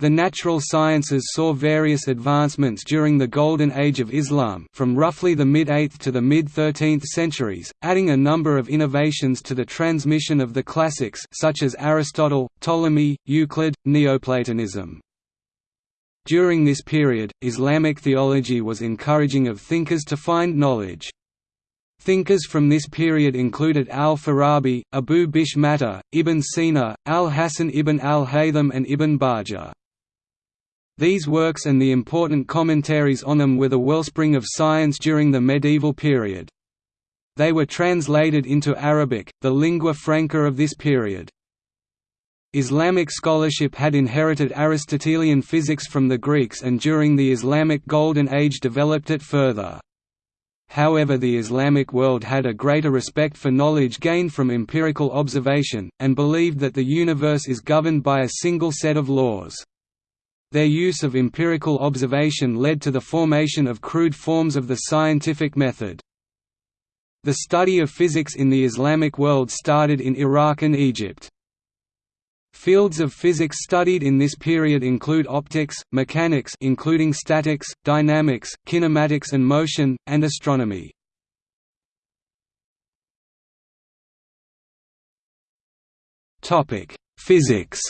The natural sciences saw various advancements during the Golden Age of Islam from roughly the mid-8th to the mid-13th centuries, adding a number of innovations to the transmission of the classics such as Aristotle, Ptolemy, Euclid, Neoplatonism. During this period, Islamic theology was encouraging of thinkers to find knowledge. Thinkers from this period included al-Farabi, Abu Bishr Matta, Ibn Sina, al-Hasan ibn al-Haytham and Ibn Bajjah. These works and the important commentaries on them were the wellspring of science during the medieval period. They were translated into Arabic, the lingua franca of this period. Islamic scholarship had inherited Aristotelian physics from the Greeks and during the Islamic Golden Age developed it further. However the Islamic world had a greater respect for knowledge gained from empirical observation, and believed that the universe is governed by a single set of laws. Their use of empirical observation led to the formation of crude forms of the scientific method. The study of physics in the Islamic world started in Iraq and Egypt. Fields of physics studied in this period include optics, mechanics including statics, dynamics, kinematics and motion, and astronomy. Physics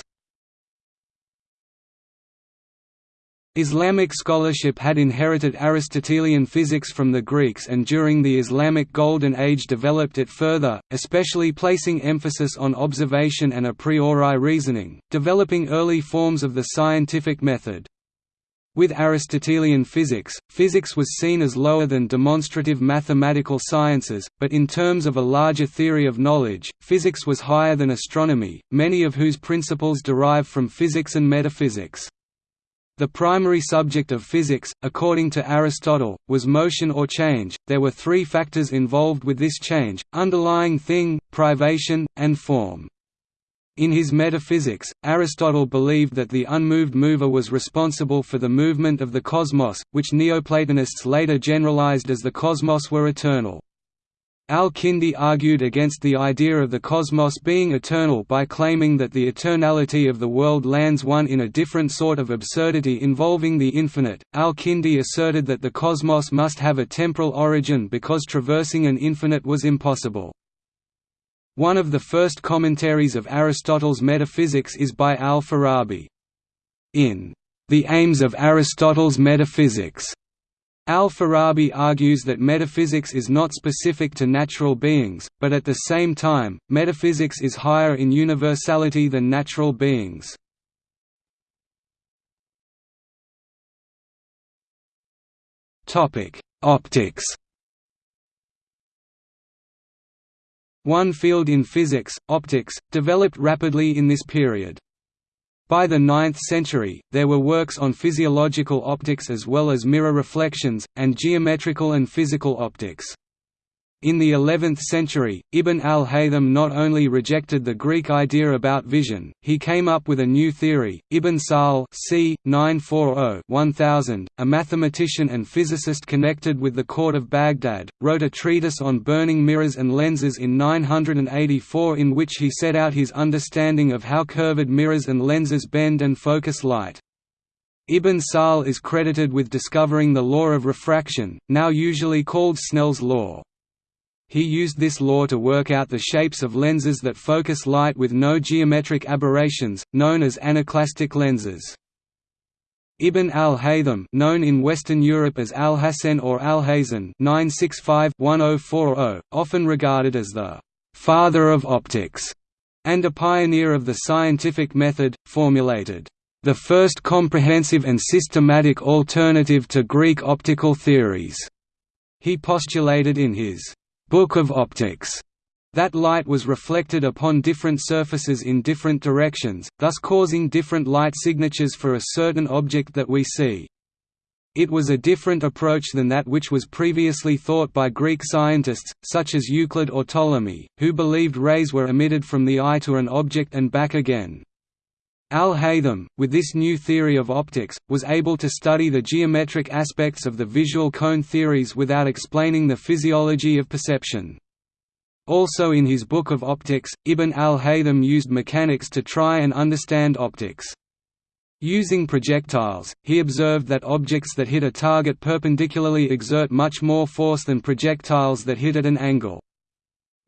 Islamic scholarship had inherited Aristotelian physics from the Greeks and during the Islamic Golden Age developed it further, especially placing emphasis on observation and a priori reasoning, developing early forms of the scientific method. With Aristotelian physics, physics was seen as lower than demonstrative mathematical sciences, but in terms of a larger theory of knowledge, physics was higher than astronomy, many of whose principles derive from physics and metaphysics. The primary subject of physics, according to Aristotle, was motion or change. There were three factors involved with this change underlying thing, privation, and form. In his Metaphysics, Aristotle believed that the unmoved mover was responsible for the movement of the cosmos, which Neoplatonists later generalized as the cosmos were eternal. Al-Kindi argued against the idea of the cosmos being eternal by claiming that the eternality of the world lands one in a different sort of absurdity involving the infinite. Al-Kindi asserted that the cosmos must have a temporal origin because traversing an infinite was impossible. One of the first commentaries of Aristotle's metaphysics is by al-Farabi. In The Aims of Aristotle's Metaphysics, Al-Farabi argues that metaphysics is not specific to natural beings, but at the same time, metaphysics is higher in universality than natural beings. Optics One field in physics, optics, developed rapidly in this period. By the 9th century, there were works on physiological optics as well as mirror reflections, and geometrical and physical optics. In the 11th century, Ibn al-Haytham not only rejected the Greek idea about vision, he came up with a new theory. Ibn Sahl c. 940-1000, a mathematician and physicist connected with the court of Baghdad, wrote a treatise on burning mirrors and lenses in 984 in which he set out his understanding of how curved mirrors and lenses bend and focus light. Ibn Sahl is credited with discovering the law of refraction, now usually called Snell's law. He used this law to work out the shapes of lenses that focus light with no geometric aberrations, known as anaclastic lenses. Ibn al-Haytham known in Western Europe as Alhacen or Alhazen oh oh, often regarded as the «father of optics» and a pioneer of the scientific method, formulated the first comprehensive and systematic alternative to Greek optical theories. He postulated in his Book of Optics that light was reflected upon different surfaces in different directions, thus causing different light signatures for a certain object that we see. It was a different approach than that which was previously thought by Greek scientists, such as Euclid or Ptolemy, who believed rays were emitted from the eye to an object and back again. Al-Haytham, with this new theory of optics, was able to study the geometric aspects of the visual cone theories without explaining the physiology of perception. Also in his Book of Optics, Ibn al-Haytham used mechanics to try and understand optics. Using projectiles, he observed that objects that hit a target perpendicularly exert much more force than projectiles that hit at an angle.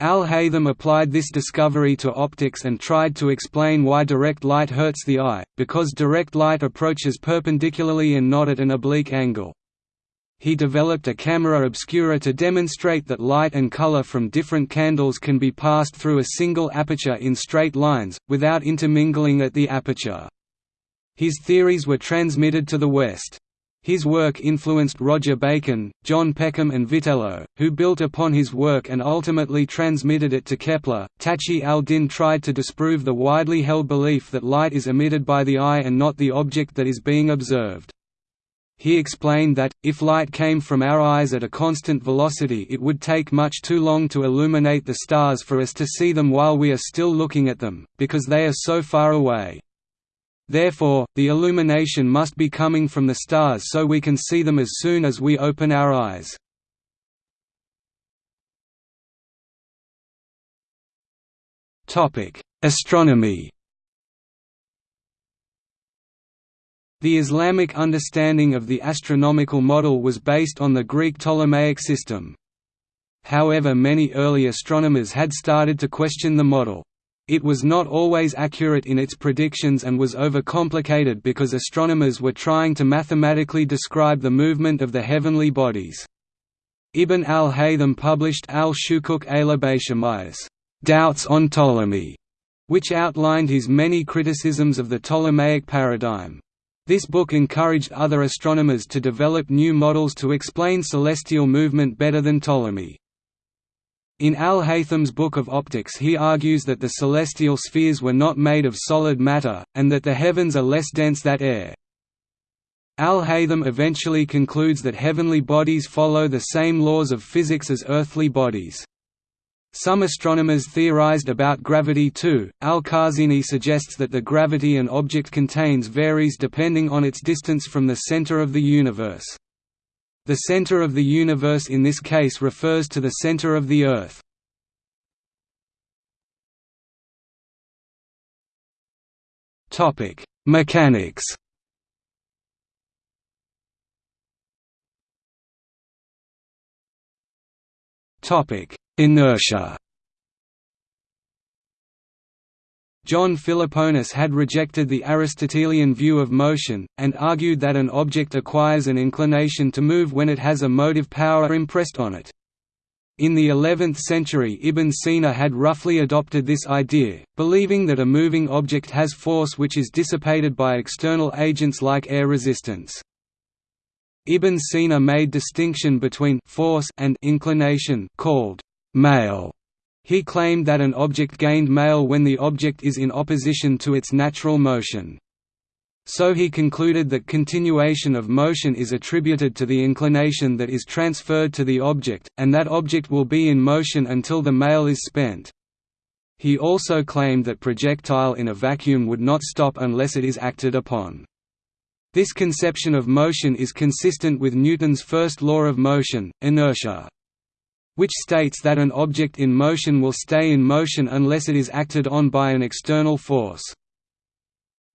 Al-Haytham applied this discovery to optics and tried to explain why direct light hurts the eye, because direct light approaches perpendicularly and not at an oblique angle. He developed a camera obscura to demonstrate that light and color from different candles can be passed through a single aperture in straight lines, without intermingling at the aperture. His theories were transmitted to the West. His work influenced Roger Bacon, John Peckham and Witelo, who built upon his work and ultimately transmitted it to Kepler. Taqi al-Din tried to disprove the widely held belief that light is emitted by the eye and not the object that is being observed. He explained that, if light came from our eyes at a constant velocity it would take much too long to illuminate the stars for us to see them while we are still looking at them, because they are so far away. Therefore, the illumination must be coming from the stars so we can see them as soon as we open our eyes. Astronomy The Islamic understanding of the astronomical model was based on the Greek Ptolemaic system. However many early astronomers had started to question the model. It was not always accurate in its predictions and was overcomplicated because astronomers were trying to mathematically describe the movement of the heavenly bodies. Ibn al-Haytham published al-Shukuk al Doubts on Ptolemy, which outlined his many criticisms of the Ptolemaic paradigm. This book encouraged other astronomers to develop new models to explain celestial movement better than Ptolemy. In Al-Haytham's Book of Optics he argues that the celestial spheres were not made of solid matter, and that the heavens are less dense than air. Al-Haytham eventually concludes that heavenly bodies follow the same laws of physics as earthly bodies. Some astronomers theorized about gravity too. Al-Khazini suggests that the gravity an object contains varies depending on its distance from the center of the universe. The center of the universe in this case refers to the center of the Earth. Mechanics Inertia John Philoponus had rejected the Aristotelian view of motion, and argued that an object acquires an inclination to move when it has a motive power impressed on it. In the 11th century Ibn Sina had roughly adopted this idea, believing that a moving object has force which is dissipated by external agents like air resistance. Ibn Sina made distinction between force and inclination called mail he claimed that an object gained mail when the object is in opposition to its natural motion. So he concluded that continuation of motion is attributed to the inclination that is transferred to the object, and that object will be in motion until the mail is spent. He also claimed that projectile in a vacuum would not stop unless it is acted upon. This conception of motion is consistent with Newton's first law of motion, inertia which states that an object in motion will stay in motion unless it is acted on by an external force.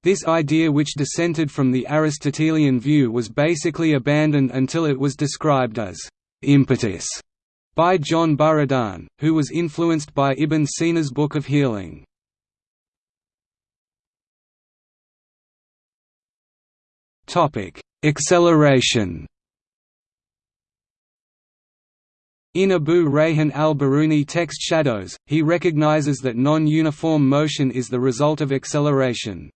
This idea which dissented from the Aristotelian view was basically abandoned until it was described as «impetus» by John Buridan, who was influenced by Ibn Sina's Book of Healing. Acceleration In Abu Rayhan al-Biruni text Shadows, he recognizes that non-uniform motion is the result of acceleration.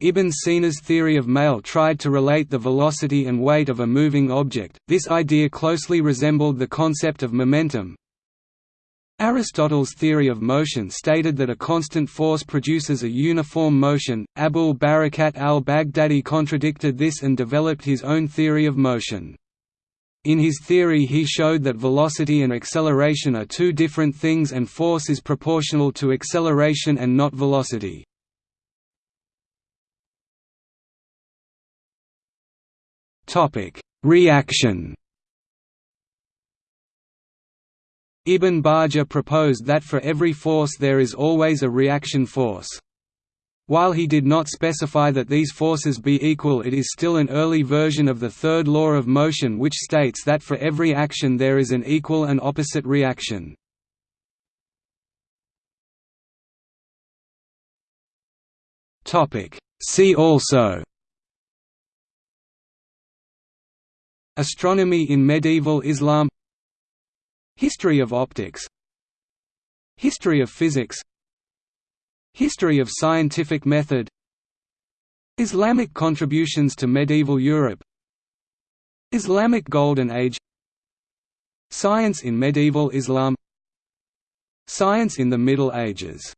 Ibn Sina's theory of mail tried to relate the velocity and weight of a moving object, this idea closely resembled the concept of momentum. Aristotle's theory of motion stated that a constant force produces a uniform motion. Abul Barakat al-Baghdadi contradicted this and developed his own theory of motion. In his theory he showed that velocity and acceleration are two different things and force is proportional to acceleration and not velocity. Reaction Ibn Bajjah proposed that for every force there is always a reaction force. While he did not specify that these forces be equal it is still an early version of the third law of motion which states that for every action there is an equal and opposite reaction. See also. Astronomy in medieval Islam. History of optics. History of physics History of scientific method. Islamic contributions to medieval Europe. Islamic Golden Age. Science in medieval Islam. Science in the Middle Ages